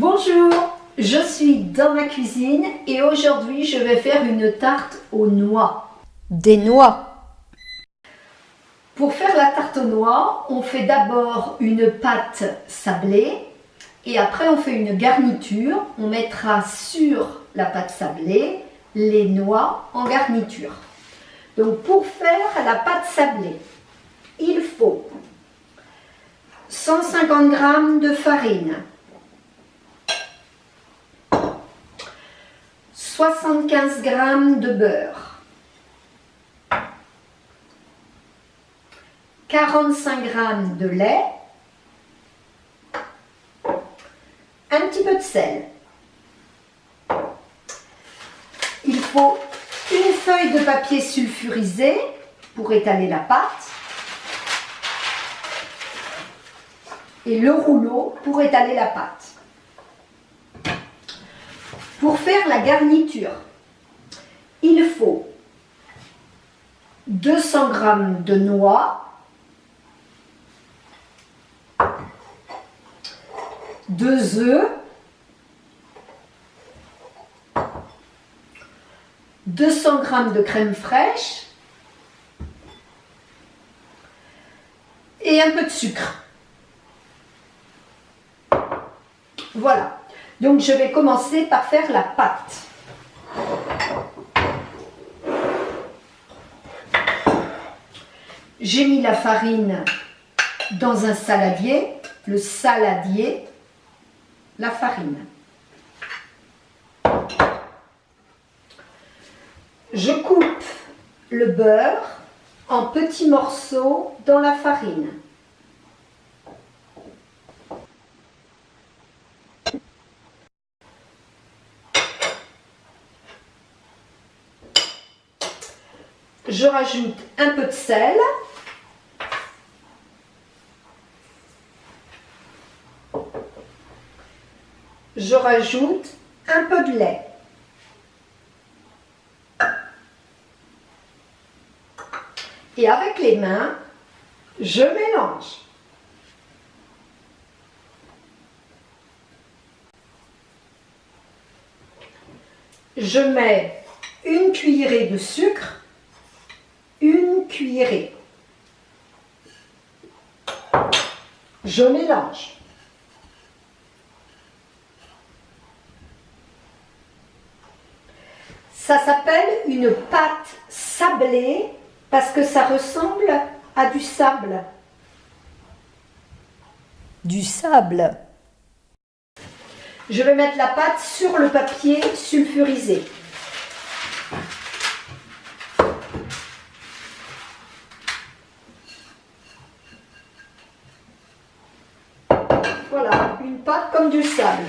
Bonjour, je suis dans ma cuisine et aujourd'hui je vais faire une tarte aux noix. Des noix. Pour faire la tarte aux noix, on fait d'abord une pâte sablée et après on fait une garniture. On mettra sur la pâte sablée les noix en garniture. Donc pour faire la pâte sablée, il faut 150 g de farine, 75 g de beurre, 45 g de lait, un petit peu de sel. Il faut une feuille de papier sulfurisé pour étaler la pâte et le rouleau pour étaler la pâte. Pour faire la garniture, il faut 200 g de noix, 2 œufs, 200 g de crème fraîche et un peu de sucre. Voilà. Donc je vais commencer par faire la pâte. J'ai mis la farine dans un saladier, le saladier, la farine. Je coupe le beurre en petits morceaux dans la farine. Je rajoute un peu de sel. Je rajoute un peu de lait. Et avec les mains, je mélange. Je mets une cuillerée de sucre cuillerée. Je mélange. Ça s'appelle une pâte sablée parce que ça ressemble à du sable. Du sable. Je vais mettre la pâte sur le papier sulfurisé. Comme du sable.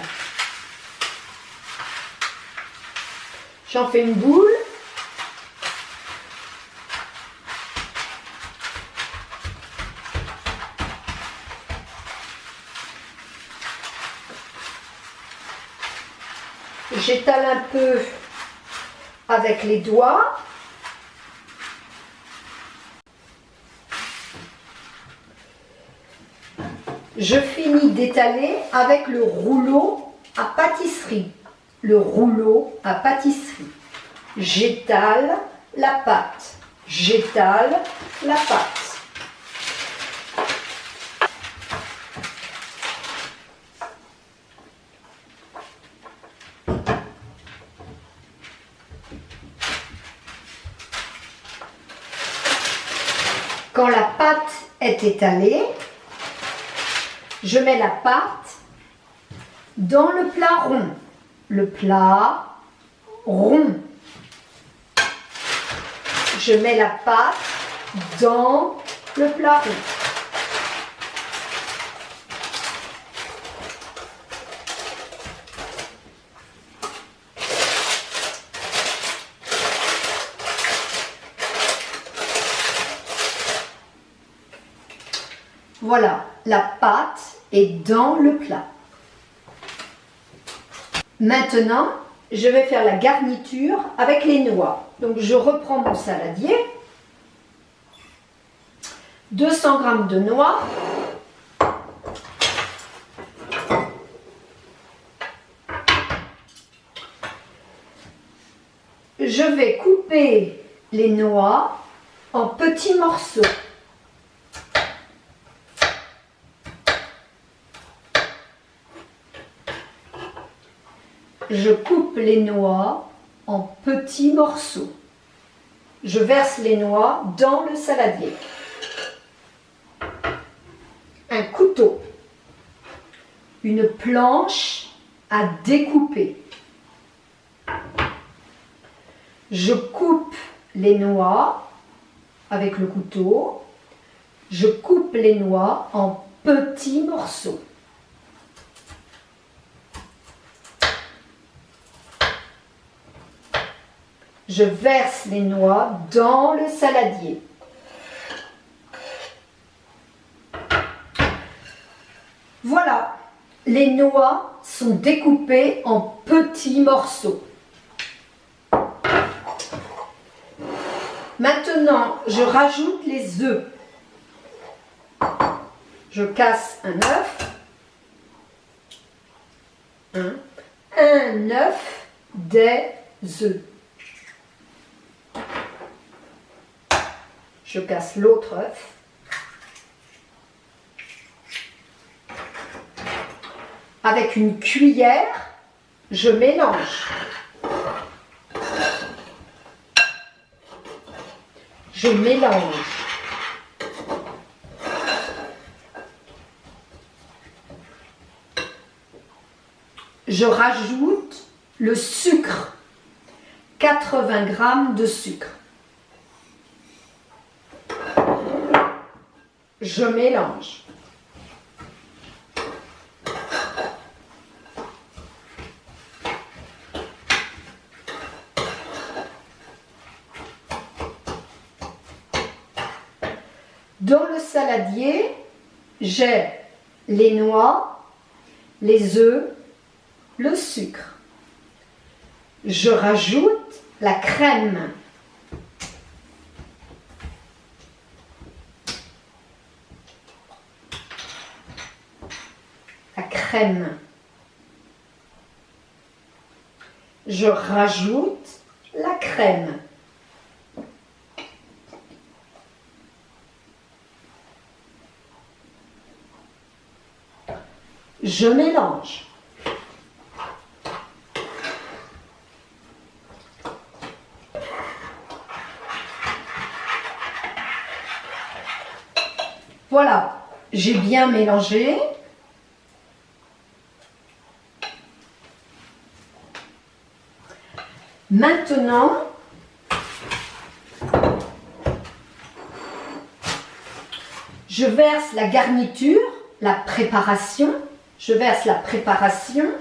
J'en fais une boule. J'étale un peu avec les doigts. Je finis d'étaler avec le rouleau à pâtisserie. Le rouleau à pâtisserie. J'étale la pâte. J'étale la pâte. Quand la pâte est étalée, je mets la pâte dans le plat rond. Le plat rond. Je mets la pâte dans le plat rond. Voilà, la pâte est dans le plat. Maintenant, je vais faire la garniture avec les noix. Donc je reprends mon saladier. 200 g de noix. Je vais couper les noix en petits morceaux. Je coupe les noix en petits morceaux. Je verse les noix dans le saladier. Un couteau. Une planche à découper. Je coupe les noix avec le couteau. Je coupe les noix en petits morceaux. Je verse les noix dans le saladier. Voilà, les noix sont découpées en petits morceaux. Maintenant, je rajoute les œufs. Je casse un œuf. Un, un œuf, des œufs. Je casse l'autre œuf. Avec une cuillère, je mélange. Je mélange. Je rajoute le sucre. 80 g de sucre. Je mélange. Dans le saladier, j'ai les noix, les œufs, le sucre. Je rajoute la crème. La Je rajoute la crème. Je mélange. Voilà, j'ai bien mélangé. Maintenant, je verse la garniture, la préparation je verse la préparation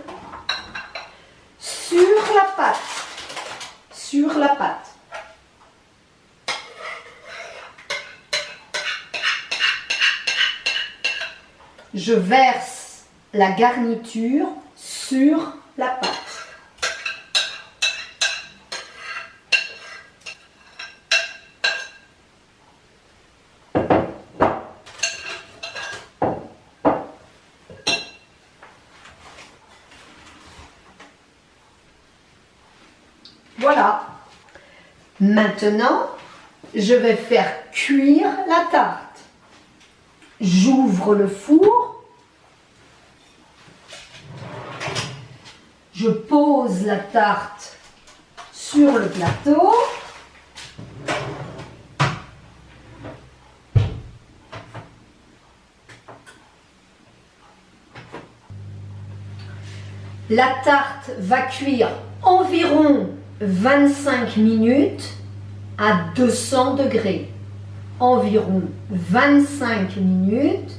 sur la pâte. Sur la pâte. Je verse la garniture sur la pâte. Voilà. Maintenant, je vais faire cuire la tarte. J'ouvre le four. Je pose la tarte sur le plateau. La tarte va cuire environ 25 minutes à 200 degrés. Environ 25 minutes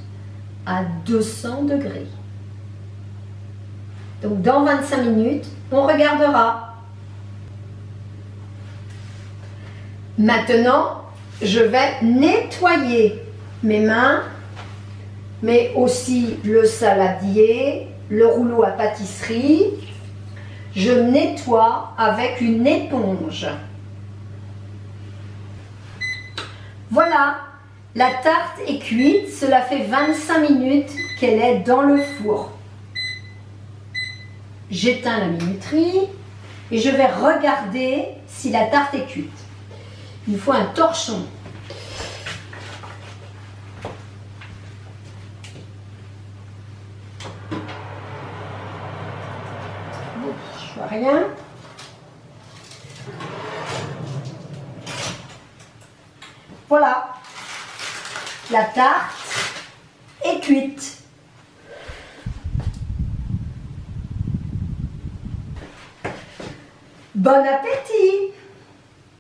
à 200 degrés. Donc dans 25 minutes, on regardera. Maintenant, je vais nettoyer mes mains, mais aussi le saladier, le rouleau à pâtisserie, je nettoie avec une éponge. Voilà, la tarte est cuite, cela fait 25 minutes qu'elle est dans le four. J'éteins la minuterie, et je vais regarder si la tarte est cuite. Il me faut un torchon. Rien. Voilà, la tarte est cuite. Bon appétit